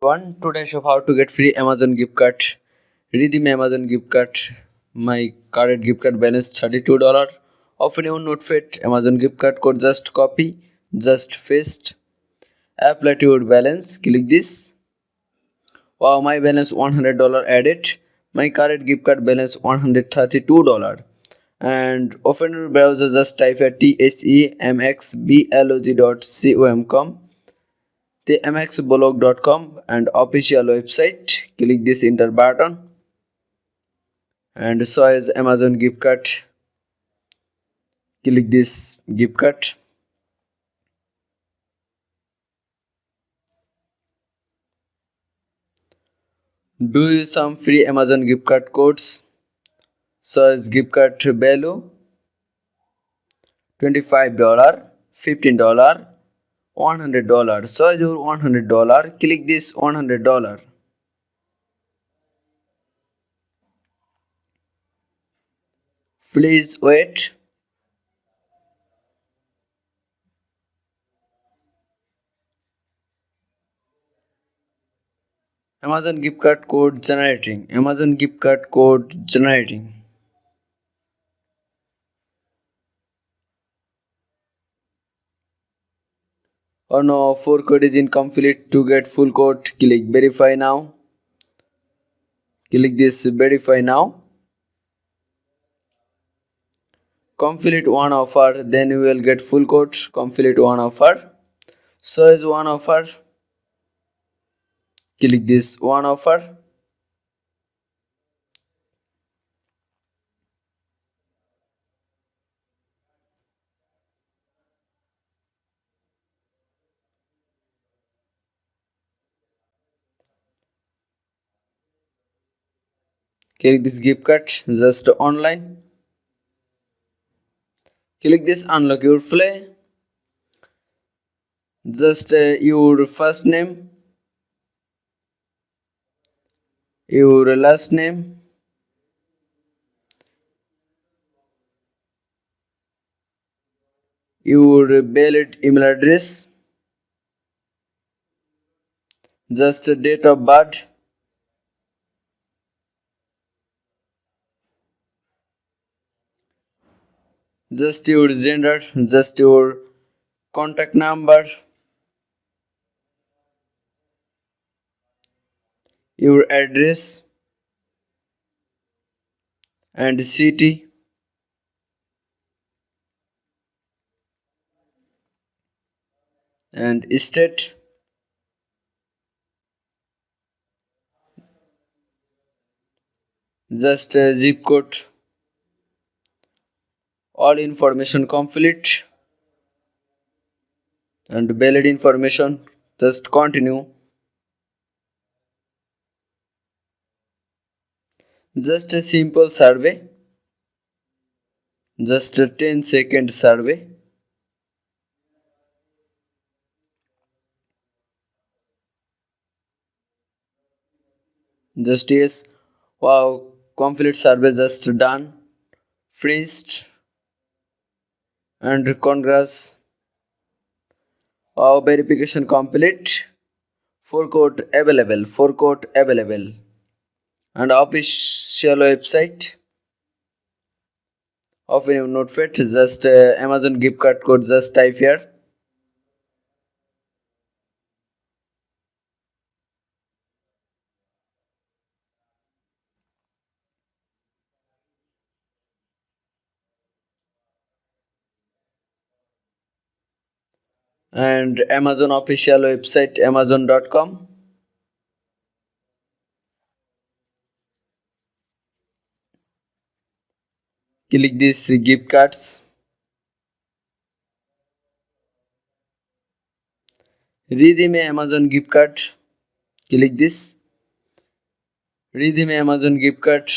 one today show how to get free amazon gift card. Redeem amazon gift card. My current gift card balance 32 dollar. Open your notepad amazon gift card code just copy just paste. Apply to your balance click this. Wow my balance 100 dollar added. My current gift card balance 132 dollar. And open your browser just type at tsemxblog.com the mxblog.com and official website. Click this enter button and so as amazon gift card. Click this gift card. Do you some free amazon gift card codes? So as gift card value 25 dollar 15 dollar 100 dollar so your 100 dollar click this 100 dollar please wait. Amazon gift card code generating. Amazon gift card code generating or no four code is incomplete to get full code. Click verify now. Click this verify now. Complete one offer then you will get full code. Complete one offer so is one offer click this one offer click this gift card just online. Click this unlock your play. Just uh, your first name. Your last name. Your valid email address. Just date of birth just your gender just your contact number your address and city. And state. Just zip code all information complete. And valid information just continue. Just a simple survey. Just a 10 second survey. Just yes. Wow complete survey just done. Finished and congrats our verification complete. Four code available four code available. And official website of your notepad just uh, amazon gift card code just type here and amazon official website amazon.com click this gift cards redeem amazon gift card click this redeem amazon gift card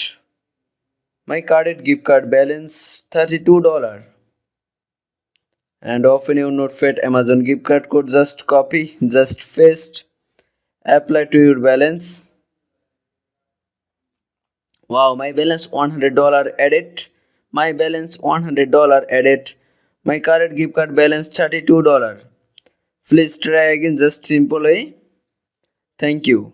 my carded gift card balance 32 dollar and open not notepad amazon gift card code just copy just paste apply to your balance. Wow my balance 100 dollar edit my balance 100 dollar edit my current gift card balance 32 dollar. Please try again just simple way Thank you.